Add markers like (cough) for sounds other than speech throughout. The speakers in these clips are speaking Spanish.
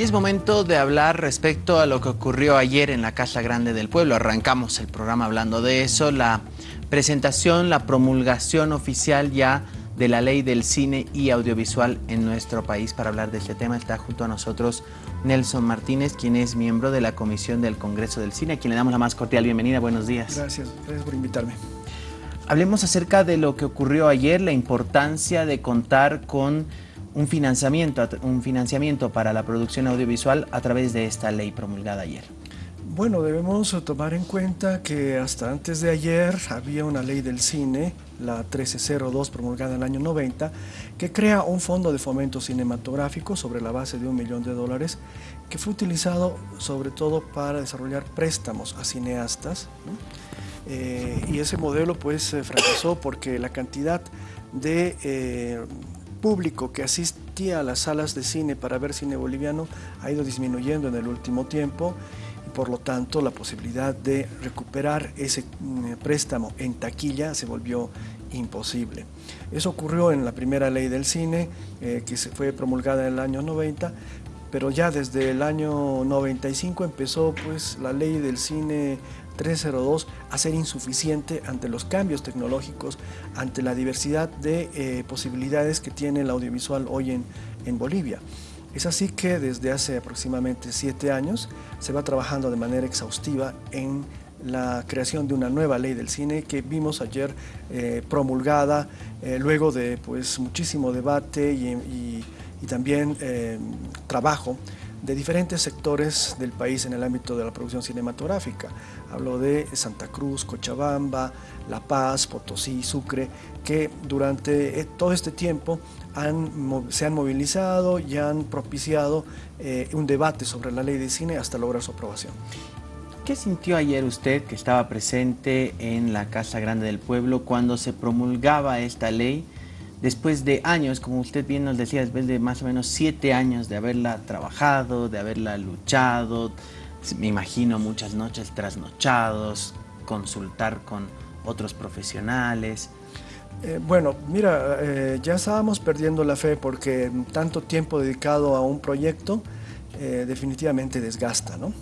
Y es momento de hablar respecto a lo que ocurrió ayer en la Casa Grande del Pueblo. Arrancamos el programa hablando de eso, la presentación, la promulgación oficial ya de la ley del cine y audiovisual en nuestro país. Para hablar de este tema está junto a nosotros Nelson Martínez, quien es miembro de la Comisión del Congreso del Cine, a quien le damos la más cordial bienvenida. Buenos días. Gracias, gracias por invitarme. Hablemos acerca de lo que ocurrió ayer, la importancia de contar con un financiamiento, un financiamiento para la producción audiovisual a través de esta ley promulgada ayer. Bueno, debemos tomar en cuenta que hasta antes de ayer había una ley del cine, la 1302 promulgada en el año 90, que crea un fondo de fomento cinematográfico sobre la base de un millón de dólares que fue utilizado sobre todo para desarrollar préstamos a cineastas. Eh, y ese modelo pues fracasó porque la cantidad de eh, público que asistía a las salas de cine para ver cine boliviano ha ido disminuyendo en el último tiempo y por lo tanto la posibilidad de recuperar ese mm, préstamo en taquilla se volvió imposible. Eso ocurrió en la primera ley del cine eh, que se fue promulgada en el año 90, pero ya desde el año 95 empezó pues la ley del cine 302 a ser insuficiente ante los cambios tecnológicos, ante la diversidad de eh, posibilidades que tiene el audiovisual hoy en, en Bolivia. Es así que desde hace aproximadamente siete años se va trabajando de manera exhaustiva en la creación de una nueva ley del cine que vimos ayer eh, promulgada eh, luego de pues, muchísimo debate y, y también trabajo de diferentes sectores del país en el ámbito de la producción cinematográfica. Hablo de Santa Cruz, Cochabamba, La Paz, Potosí, Sucre, que durante eh, todo este tiempo se han movilizado y han propiciado eh, un debate sobre la ley de cine hasta lograr su aprobación. ¿Qué sintió ayer usted que estaba presente en la Casa Grande del Pueblo cuando se promulgaba esta ley? Después de años, como usted bien nos decía, después de más o menos siete años de haberla trabajado, de haberla luchado, me imagino muchas noches trasnochados, consultar con otros profesionales. Eh, bueno, mira, eh, ya estábamos perdiendo la fe porque tanto tiempo dedicado a un proyecto eh, definitivamente desgasta, ¿no?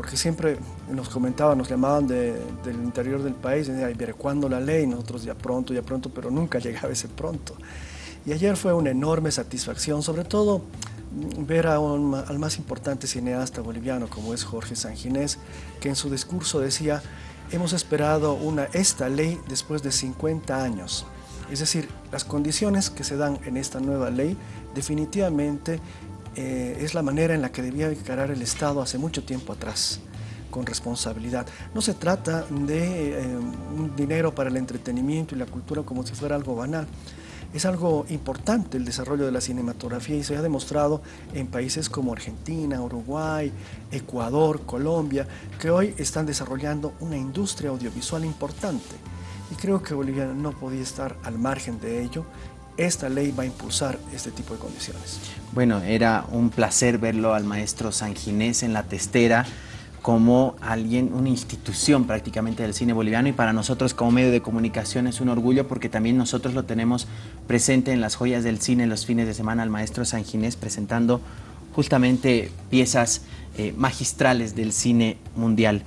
Porque siempre nos comentaban, nos llamaban del interior del país, y decían, ¿cuándo la ley? Nosotros ya pronto, ya pronto, pero nunca (laughs) llegaba ese pronto. Y ayer fue una enorme satisfacción, sobre todo mm, ver a al más importante cineasta boliviano como es Jorge Sanginés, que en su discurso decía, hemos esperado una, esta ley después de 50 años. Es decir, las condiciones que se dan en esta nueva ley definitivamente eh, es la manera en la que debía encarar el Estado hace mucho tiempo atrás con responsabilidad. No se trata de eh, un dinero para el entretenimiento y la cultura como si fuera algo banal. Es algo importante el desarrollo de la cinematografía y se ha demostrado en países como Argentina, Uruguay, Ecuador, Colombia, que hoy están desarrollando una industria audiovisual importante. Y creo que Bolivia no podía estar al margen de ello esta ley va a impulsar este tipo de condiciones. Bueno, era un placer verlo al maestro Sanginés en la testera como alguien, una institución prácticamente del cine boliviano y para nosotros como medio de comunicación es un orgullo porque también nosotros lo tenemos presente en las joyas del cine los fines de semana al maestro Sanginés presentando justamente piezas eh, magistrales del cine mundial.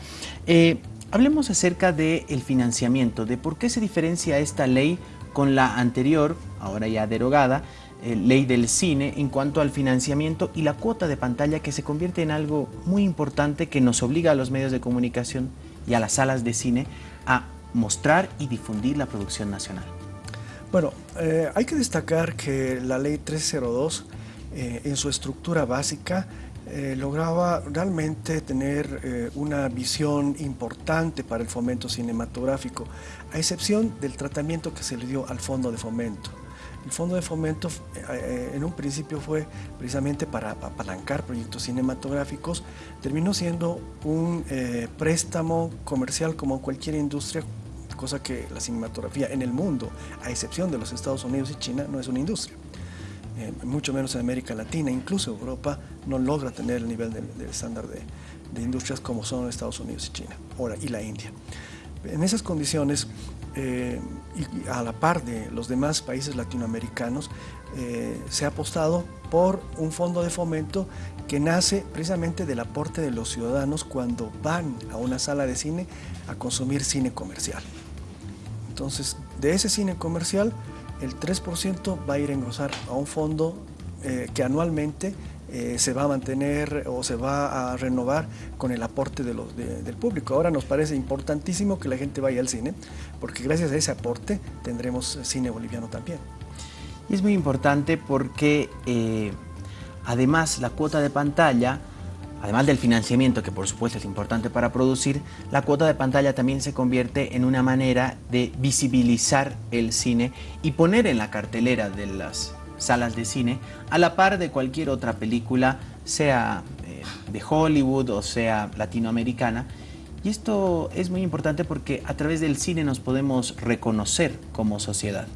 Eh, hablemos acerca del financiamiento, de por qué se diferencia esta ley con la anterior, ahora ya derogada, eh, ley del cine en cuanto al financiamiento y la cuota de pantalla que se convierte en algo muy importante que nos obliga a los medios de comunicación y a las salas de cine a mostrar y difundir la producción nacional. Bueno, eh, hay que destacar que la ley 302 eh, en su estructura básica eh, lograba realmente tener eh, una visión importante para el fomento cinematográfico, a excepción del tratamiento que se le dio al fondo de fomento. El fondo de fomento eh, en un principio fue precisamente para apalancar proyectos cinematográficos, terminó siendo un préstamo comercial como cualquier industria, cosa que la cinematografía en el mundo, a excepción de los Estados Unidos y China, no es una industria. Eh, mucho menos en América Latina, incluso Europa no logra tener el nivel de, estándar de, industrias como son Estados Unidos y China ahora, y la India. En esas condiciones, eh, y a la par de los demás países latinoamericanos, eh, se ha apostado por un fondo de fomento que nace precisamente del aporte de los ciudadanos cuando van a una sala de cine a consumir cine comercial. Entonces, de ese cine comercial, el 3% va a ir a engrosar a un fondo eh, que anualmente eh, se va a mantener o se va a renovar con el aporte del público. Ahora nos parece importantísimo que la gente vaya al cine, porque gracias a ese aporte tendremos cine boliviano también. Y es muy importante porque eh, además la cuota de pantalla, además del financiamiento que por supuesto es importante para producir, la cuota de pantalla también se convierte en una manera de visibilizar el cine y poner en la cartelera de las salas de cine, a la par de cualquier otra película, sea eh, de Hollywood o sea latinoamericana. Y esto es muy importante porque a través del cine nos podemos reconocer como sociedad.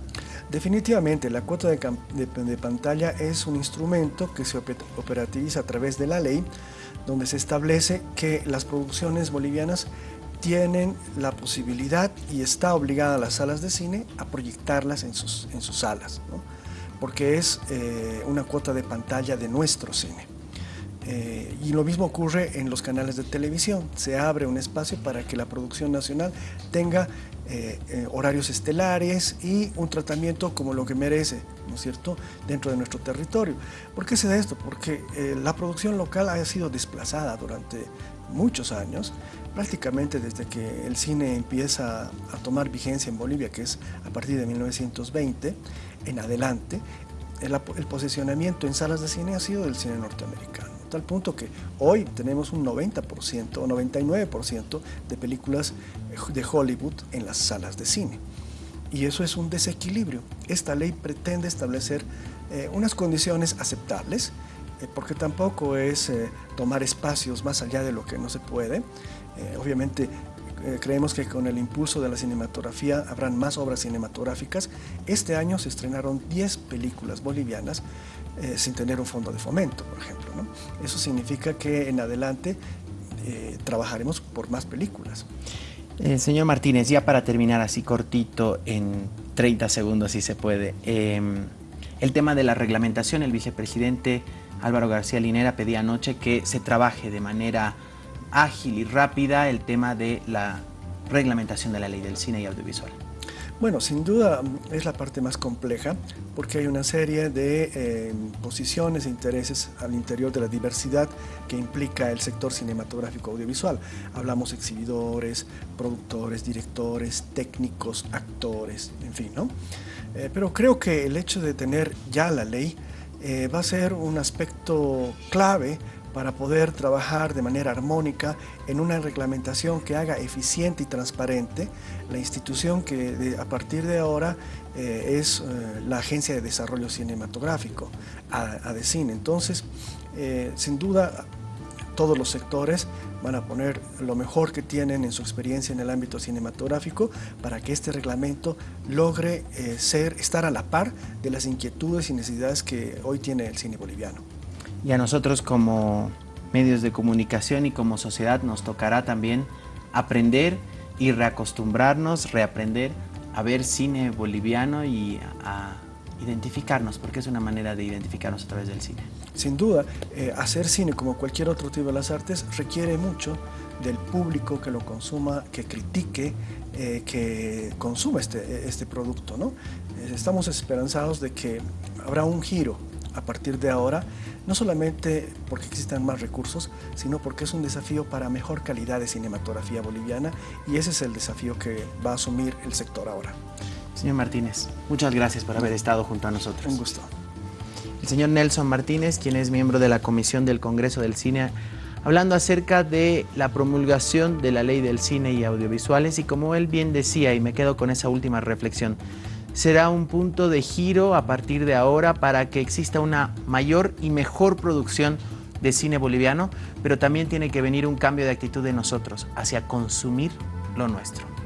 Definitivamente, la cuota de, de, pantalla es un instrumento que se operativiza a través de la ley, donde se establece que las producciones bolivianas tienen la posibilidad y está obligada las salas de cine a proyectarlas en sus, en sus salas porque es eh, una cuota de pantalla de nuestro cine. Eh, y lo mismo ocurre en los canales de televisión. Se abre un espacio para que la producción nacional tenga eh, horarios estelares y un tratamiento como lo que merece, ¿no es cierto?, dentro de nuestro territorio. ¿Por qué se da esto? Porque la producción local ha sido desplazada durante muchos años, prácticamente desde que el cine empieza a tomar vigencia en Bolivia, que es a partir de 1920 en adelante, el, posicionamiento en salas de cine ha sido del cine norteamericano, tal punto que hoy tenemos un 90% o 99% de películas de Hollywood en las salas de cine. Y eso es un desequilibrio. Esta ley pretende establecer eh, unas condiciones aceptables, eh, porque tampoco es eh, tomar espacios más allá de lo que no se puede. Eh, creemos que con el impulso de la cinematografía habrán más obras cinematográficas. Este año se estrenaron 10 películas bolivianas sin tener un fondo de fomento, por ejemplo. Eso significa que en adelante trabajaremos por más películas. señor Martínez, ya para terminar así cortito, en 30 segundos si se puede, em, el tema de la reglamentación, el vicepresidente Álvaro García Linera pedía anoche que se trabaje de manera ágil y rápida el tema de la reglamentación de la ley del cine y audiovisual. Bueno, sin duda es la parte más compleja porque hay una serie de eh, posiciones e intereses al interior de la diversidad que implica el sector cinematográfico audiovisual. Hablamos exhibidores, productores, directores, técnicos, actores, en fin, ¿no? Eh, pero creo que el hecho de tener ya la ley eh, va a ser un aspecto clave para poder trabajar de manera armónica en una reglamentación que haga eficiente y transparente la institución que a partir de ahora eh, es eh, la Agencia de Desarrollo Cinematográfico, ADECIN. Entonces, sin duda, todos los sectores van a poner lo mejor que tienen en su experiencia en el ámbito cinematográfico para que este reglamento logre eh, ser, estar a la par de las inquietudes y necesidades que hoy tiene el cine boliviano. Y a nosotros como medios de comunicación y como sociedad nos tocará también aprender y reacostumbrarnos, reaprender a ver cine boliviano y a identificarnos, porque es una manera de identificarnos a través del cine. Sin duda, eh, hacer cine como cualquier otro tipo de las artes requiere mucho del público que lo consuma, que critique, eh, que consuma este, este producto. ¿no? Eh, estamos esperanzados de que habrá un giro a partir de ahora, no solamente porque existan más recursos, sino porque es un desafío para mejor calidad de cinematografía boliviana y ese es el desafío que va a asumir el sector ahora. Señor Martínez, muchas gracias por haber estado junto a nosotros. Un gusto. El señor Nelson Martínez, quien es miembro de la Comisión del Congreso del Cine, hablando acerca de la promulgación de la Ley del Cine y Audiovisuales y como él bien decía, y me quedo con esa última reflexión, será un punto de giro a partir de ahora para que exista una mayor y mejor producción de cine boliviano, pero también tiene que venir un cambio de actitud de nosotros hacia consumir lo nuestro.